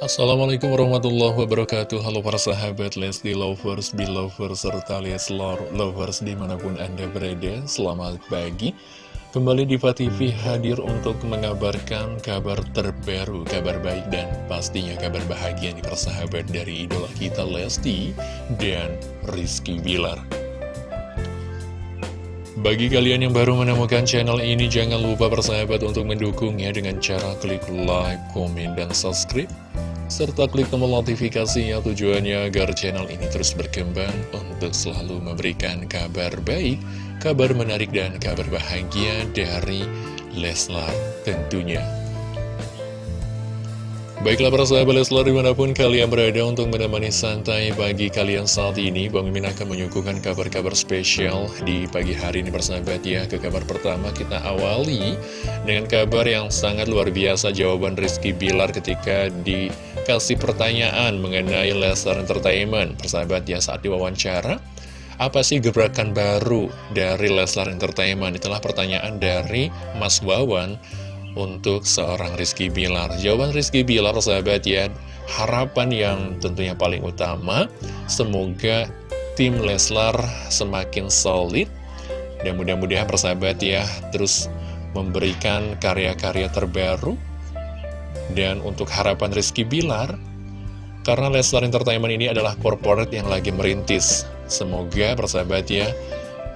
Assalamualaikum warahmatullahi wabarakatuh. Halo para sahabat Lesti Lovers, Belovers, serta Leslor Lovers di mana pun anda berada. Selamat pagi. Kembali di TV hadir untuk mengabarkan kabar terbaru, kabar baik dan pastinya kabar bahagia nih persahabat dari idola kita Lesti dan Rizky Bilar. Bagi kalian yang baru menemukan channel ini, jangan lupa bersahabat untuk mendukungnya dengan cara klik like, komen, dan subscribe serta klik tombol notifikasinya tujuannya agar channel ini terus berkembang untuk selalu memberikan kabar baik, kabar menarik dan kabar bahagia dari Leslar tentunya. Baiklah para sahabat Leslar di mana pun kalian berada untuk menemani santai pagi kalian saat ini Bang Mimin akan menyuguhkan kabar-kabar spesial di pagi hari ini bersahabat ya Ke kabar pertama kita awali dengan kabar yang sangat luar biasa jawaban Rizky Bilar ketika dikasih pertanyaan mengenai Leslar Entertainment Persahabat ya saat diwawancara apa sih gebrakan baru dari Leslar Entertainment? Itulah pertanyaan dari Mas Wawan untuk seorang Rizky Bilar Jawaban Rizky Bilar sahabat ya Harapan yang tentunya paling utama Semoga tim Leslar semakin solid Dan mudah-mudahan persahabat ya Terus memberikan karya-karya terbaru Dan untuk harapan Rizky Bilar Karena Leslar Entertainment ini adalah corporate yang lagi merintis Semoga persahabat ya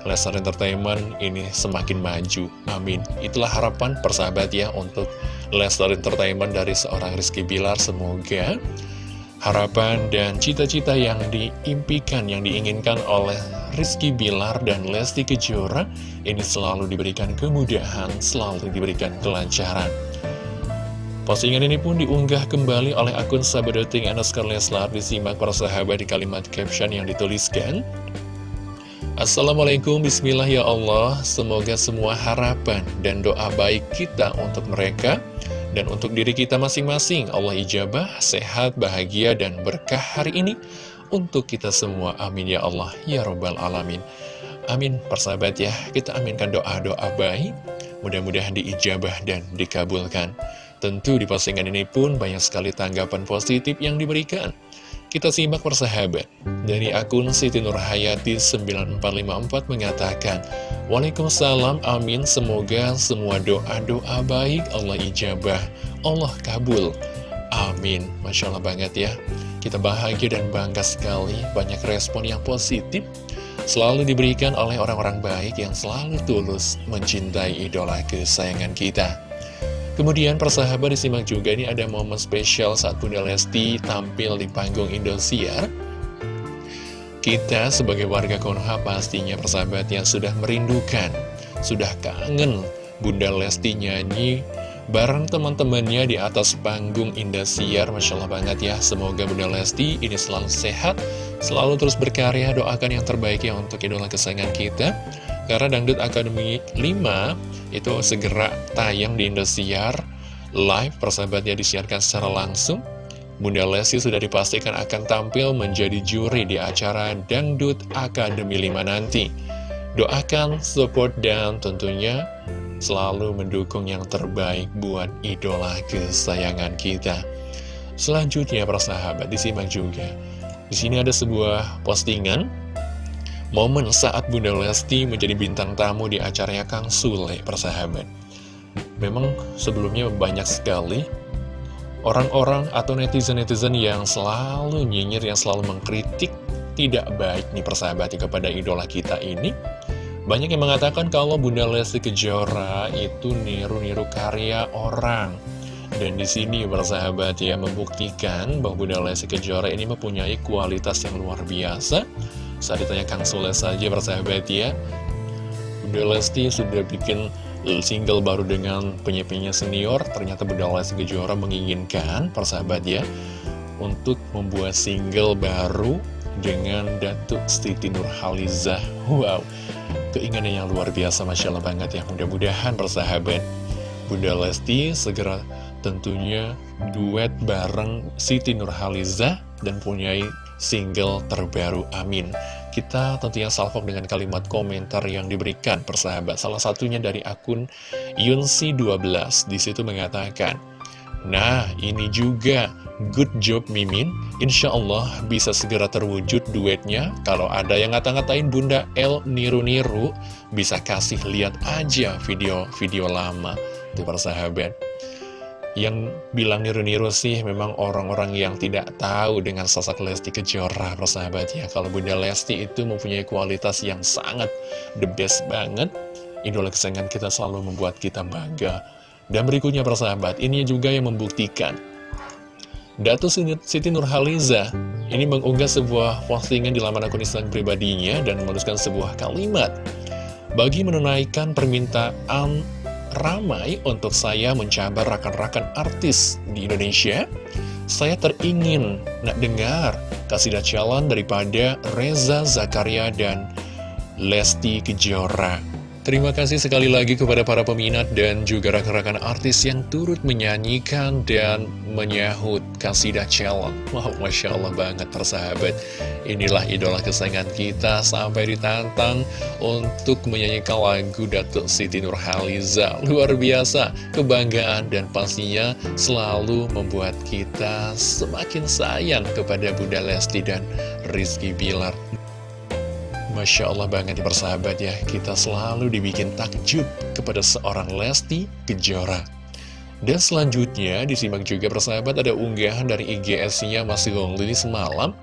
Lesnar Entertainment ini semakin maju. Amin. Itulah harapan persahabat ya untuk Lesnar Entertainment dari seorang Rizky Bilar. Semoga harapan dan cita-cita yang diimpikan, yang diinginkan oleh Rizky Bilar dan Lesti Kejora ini selalu diberikan kemudahan, selalu diberikan kelancaran. Postingan ini pun diunggah kembali oleh akun Sabadoting Anaskar Leslar. Disimak para sahabat di kalimat caption yang dituliskan. Assalamualaikum Bismillah ya Allah. Semoga semua harapan dan doa baik kita untuk mereka Dan untuk diri kita masing-masing. Allah ijabah, sehat, bahagia, dan berkah hari ini Untuk kita semua. Amin ya Allah Ya Rabbal Alamin. Amin. Persahabat ya Kita aminkan doa-doa baik. Mudah-mudahan diijabah dan dikabulkan Tentu di postingan ini pun banyak sekali tanggapan positif yang diberikan kita simak persahabat. Dari akun Siti Nurhayati 9454 mengatakan, Waalaikumsalam, amin, semoga semua doa-doa baik Allah ijabah, Allah kabul. Amin. Masya Allah banget ya. Kita bahagia dan bangga sekali, banyak respon yang positif selalu diberikan oleh orang-orang baik yang selalu tulus mencintai idola kesayangan kita. Kemudian persahabat disimak juga ini ada momen spesial saat Bunda Lesti tampil di panggung Indosiar. Kita sebagai warga Konoha pastinya persahabat yang sudah merindukan, sudah kangen Bunda Lesti nyanyi bareng teman-temannya di atas panggung Indosiar. Masya Allah banget ya, semoga Bunda Lesti ini selalu sehat, selalu terus berkarya, doakan yang terbaik ya untuk idola kesayangan kita. Karena Dangdut Academy 5 itu segera tayang di Indosiar live persahabatnya disiarkan secara langsung. Bunda Lesti sudah dipastikan akan tampil menjadi juri di acara Dangdut Academy 5 nanti. Doakan, support, dan tentunya selalu mendukung yang terbaik buat idola kesayangan kita. Selanjutnya, persahabat, disimak juga. Di sini ada sebuah postingan Momen saat Bunda Lesti menjadi bintang tamu di acaranya Kang Sule, persahabat. Memang sebelumnya banyak sekali orang-orang atau netizen-netizen yang selalu nyinyir, yang selalu mengkritik tidak baik nih persahabat kepada idola kita ini. Banyak yang mengatakan kalau Bunda Lesti Kejora itu niru-niru karya orang. Dan di sini persahabat ya membuktikan bahwa Bunda Lesti Kejora ini mempunyai kualitas yang luar biasa saat ditanya Kang Sule saja bersahabat ya. Bunda Lesti sudah bikin single baru dengan penyanyi senior. Ternyata Bunda Lesti Kejora menginginkan persahabat ya Untuk membuat single baru dengan Datuk Siti Nurhalizah Wow, keinginan yang luar biasa Masya Allah banget ya. Mudah-mudahan persahabat Bunda Lesti segera tentunya duet bareng Siti Nurhalizah dan punyai single terbaru Amin kita tentunya salvok dengan kalimat komentar yang diberikan persahabat salah satunya dari akun Yunsi12 di situ mengatakan Nah, ini juga good job Mimin. Insya Allah bisa segera terwujud duetnya. Kalau ada yang ngata-ngatain Bunda L niru-niru, bisa kasih lihat aja video-video lama. Itu persahabat. Yang bilang niru-niru sih memang orang-orang yang tidak tahu dengan sosok Lesti Kejora, persahabat ya. Kalau Bunda Lesti itu mempunyai kualitas yang sangat the best banget. Idola kesayangan kita selalu membuat kita bangga dan berikutnya persahabat, ini juga yang membuktikan Datu Siti Nurhaliza ini mengunggah sebuah postingan di laman akun Instagram pribadinya dan menuliskan sebuah kalimat Bagi menunaikan permintaan ramai untuk saya mencabar rakan-rakan artis di Indonesia Saya teringin nak dengar kasidah calon daripada Reza Zakaria dan Lesti Kejora Terima kasih sekali lagi kepada para peminat dan juga rekan-rekan artis yang turut menyanyikan dan menyahut Kasidah Challenge. Wow, Masya Allah banget persahabat. Inilah idola kesayangan kita sampai ditantang untuk menyanyikan lagu Datuk Siti Nurhaliza. Luar biasa, kebanggaan dan pastinya selalu membuat kita semakin sayang kepada Bunda Lesti dan Rizky Bilar. Masya Allah banget ya persahabat ya. Kita selalu dibikin takjub kepada seorang Lesti Kejora. Dan selanjutnya disimak juga persahabat ada unggahan dari IGS-nya Mas Gongli semalam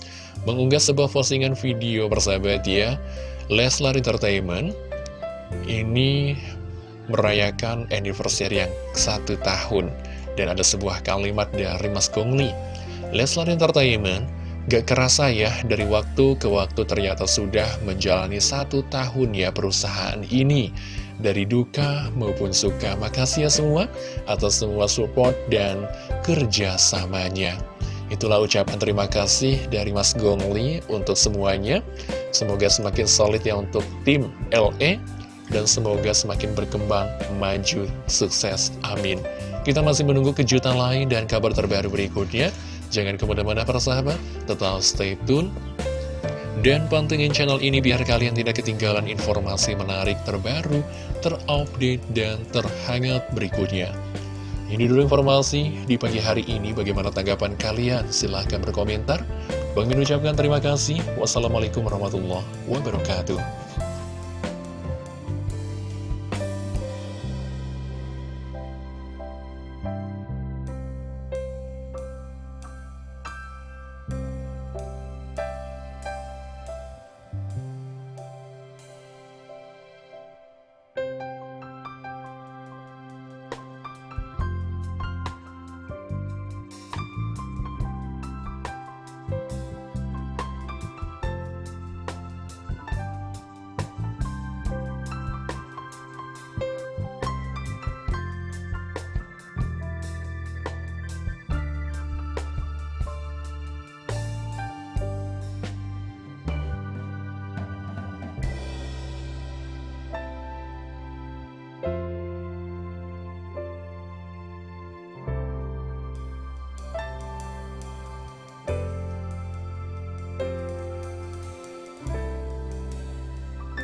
Mengunggah sebuah postingan video persahabat ya. Leslar Entertainment Ini merayakan anniversary yang satu tahun. Dan ada sebuah kalimat dari Mas Gongli Leslar Entertainment Gak kerasa ya, dari waktu ke waktu ternyata sudah menjalani satu tahun ya perusahaan ini. Dari duka maupun suka, makasih ya semua atas semua support dan kerjasamanya. Itulah ucapan terima kasih dari Mas Gongli untuk semuanya. Semoga semakin solid ya untuk tim LE dan semoga semakin berkembang, maju, sukses. Amin. Kita masih menunggu kejutan lain dan kabar terbaru berikutnya. Jangan ke mana-mana para sahabat, tetap stay tune. Dan pantengin channel ini biar kalian tidak ketinggalan informasi menarik terbaru, terupdate, dan terhangat berikutnya. Ini dulu informasi di pagi hari ini. Bagaimana tanggapan kalian? Silahkan berkomentar. Bang Min ucapkan terima kasih. Wassalamualaikum warahmatullahi wabarakatuh.